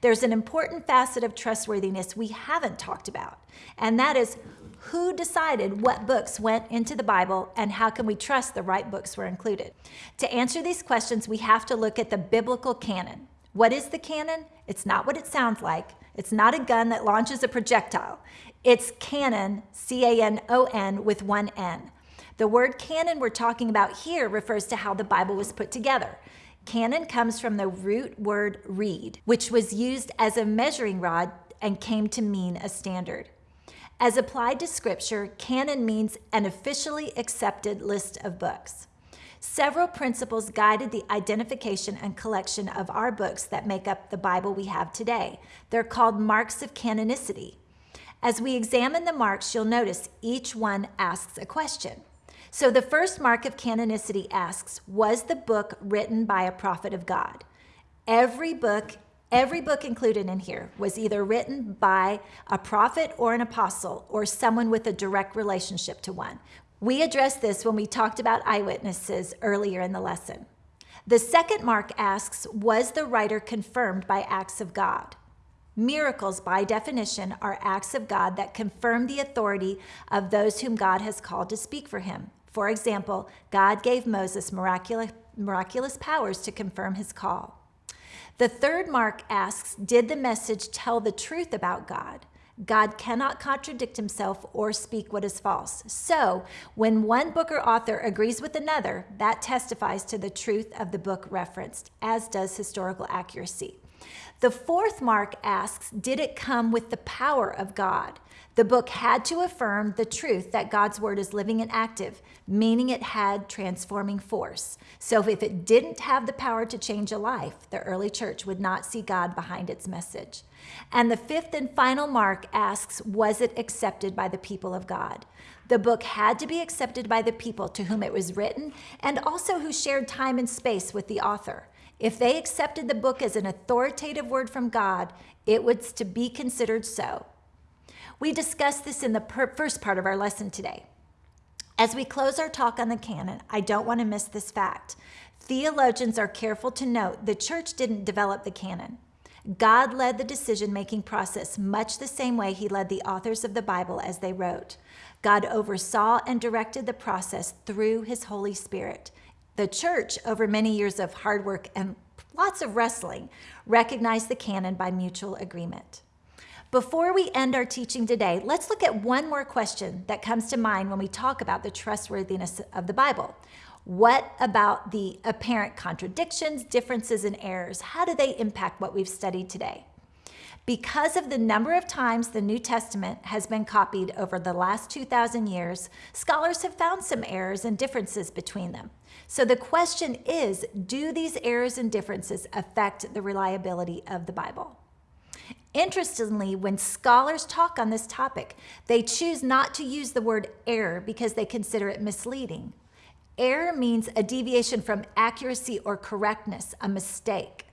there's an important facet of trustworthiness we haven't talked about, and that is who decided what books went into the Bible and how can we trust the right books were included? To answer these questions, we have to look at the biblical canon. What is the canon? It's not what it sounds like. It's not a gun that launches a projectile. It's canon, C-A-N-O-N with one N. The word canon we're talking about here refers to how the Bible was put together. Canon comes from the root word reed, which was used as a measuring rod and came to mean a standard. As applied to scripture, canon means an officially accepted list of books. Several principles guided the identification and collection of our books that make up the Bible we have today. They're called marks of canonicity. As we examine the marks, you'll notice each one asks a question. So the first mark of canonicity asks, was the book written by a prophet of God? Every book, every book included in here was either written by a prophet or an apostle or someone with a direct relationship to one. We addressed this when we talked about eyewitnesses earlier in the lesson. The second mark asks, was the writer confirmed by acts of God? Miracles, by definition, are acts of God that confirm the authority of those whom God has called to speak for him. For example, God gave Moses miraculous, miraculous powers to confirm his call. The third mark asks, did the message tell the truth about God? God cannot contradict himself or speak what is false. So, when one book or author agrees with another, that testifies to the truth of the book referenced, as does historical accuracy. The fourth mark asks, did it come with the power of God? The book had to affirm the truth that God's word is living and active, meaning it had transforming force. So if it didn't have the power to change a life, the early church would not see God behind its message. And the fifth and final mark asks, was it accepted by the people of God? The book had to be accepted by the people to whom it was written and also who shared time and space with the author. If they accepted the book as an authoritative word from God, it was to be considered so. We discussed this in the first part of our lesson today. As we close our talk on the canon, I don't want to miss this fact. Theologians are careful to note the church didn't develop the canon. God led the decision-making process much the same way he led the authors of the Bible as they wrote. God oversaw and directed the process through his Holy Spirit. The church, over many years of hard work and lots of wrestling, recognized the canon by mutual agreement. Before we end our teaching today, let's look at one more question that comes to mind when we talk about the trustworthiness of the Bible. What about the apparent contradictions, differences, and errors? How do they impact what we've studied today? Because of the number of times the New Testament has been copied over the last 2,000 years, scholars have found some errors and differences between them. So the question is, do these errors and differences affect the reliability of the Bible? Interestingly, when scholars talk on this topic, they choose not to use the word error because they consider it misleading. Error means a deviation from accuracy or correctness, a mistake.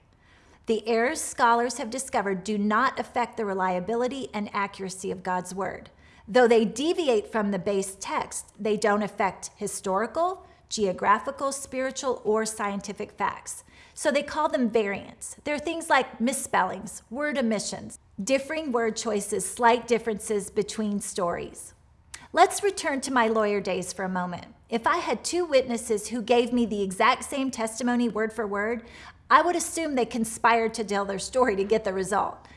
The errors scholars have discovered do not affect the reliability and accuracy of God's word. Though they deviate from the base text, they don't affect historical, geographical, spiritual, or scientific facts. So they call them variants. They're things like misspellings, word omissions, differing word choices, slight differences between stories. Let's return to my lawyer days for a moment. If I had two witnesses who gave me the exact same testimony word for word, I would assume they conspired to tell their story to get the result.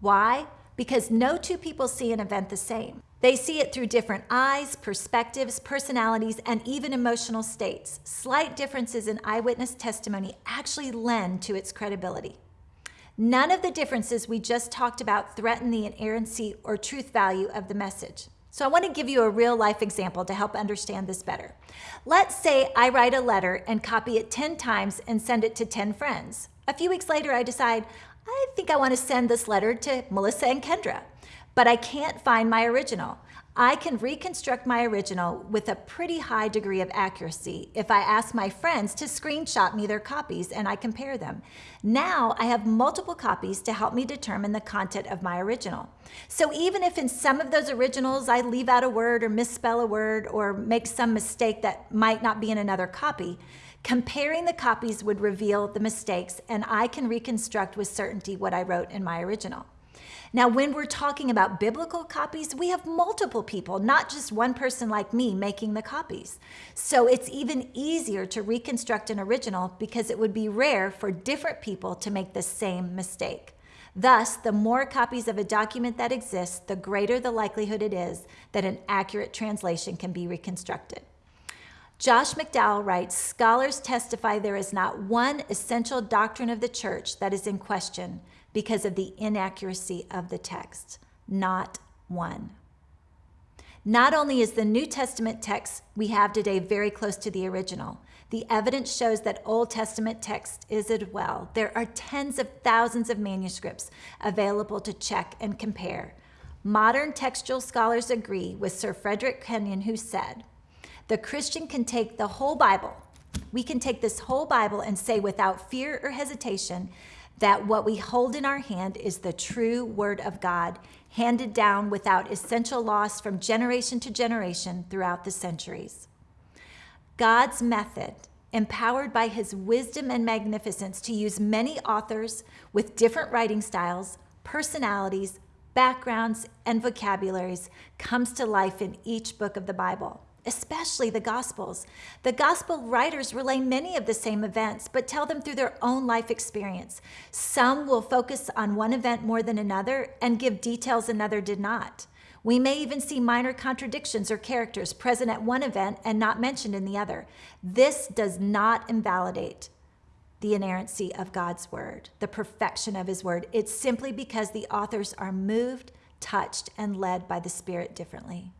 Why? Because no two people see an event the same. They see it through different eyes, perspectives, personalities, and even emotional states. Slight differences in eyewitness testimony actually lend to its credibility. None of the differences we just talked about threaten the inerrancy or truth value of the message. So I want to give you a real life example to help understand this better. Let's say I write a letter and copy it 10 times and send it to 10 friends. A few weeks later, I decide, I think I want to send this letter to Melissa and Kendra but I can't find my original. I can reconstruct my original with a pretty high degree of accuracy if I ask my friends to screenshot me their copies and I compare them. Now I have multiple copies to help me determine the content of my original. So even if in some of those originals I leave out a word or misspell a word or make some mistake that might not be in another copy, Comparing the copies would reveal the mistakes, and I can reconstruct with certainty what I wrote in my original. Now, when we're talking about biblical copies, we have multiple people, not just one person like me making the copies. So it's even easier to reconstruct an original because it would be rare for different people to make the same mistake. Thus, the more copies of a document that exists, the greater the likelihood it is that an accurate translation can be reconstructed. Josh McDowell writes Scholars testify there is not one essential doctrine of the church that is in question because of the inaccuracy of the text. Not one. Not only is the New Testament text we have today very close to the original, the evidence shows that Old Testament text is as well. There are tens of thousands of manuscripts available to check and compare. Modern textual scholars agree with Sir Frederick Kenyon, who said, The Christian can take the whole Bible. We can take this whole Bible and say without fear or hesitation that what we hold in our hand is the true Word of God, handed down without essential loss from generation to generation throughout the centuries. God's method, empowered by his wisdom and magnificence to use many authors with different writing styles, personalities, backgrounds, and vocabularies, comes to life in each book of the Bible especially the Gospels. The Gospel writers relay many of the same events, but tell them through their own life experience. Some will focus on one event more than another and give details another did not. We may even see minor contradictions or characters present at one event and not mentioned in the other. This does not invalidate the inerrancy of God's word, the perfection of his word. It's simply because the authors are moved, touched, and led by the Spirit differently.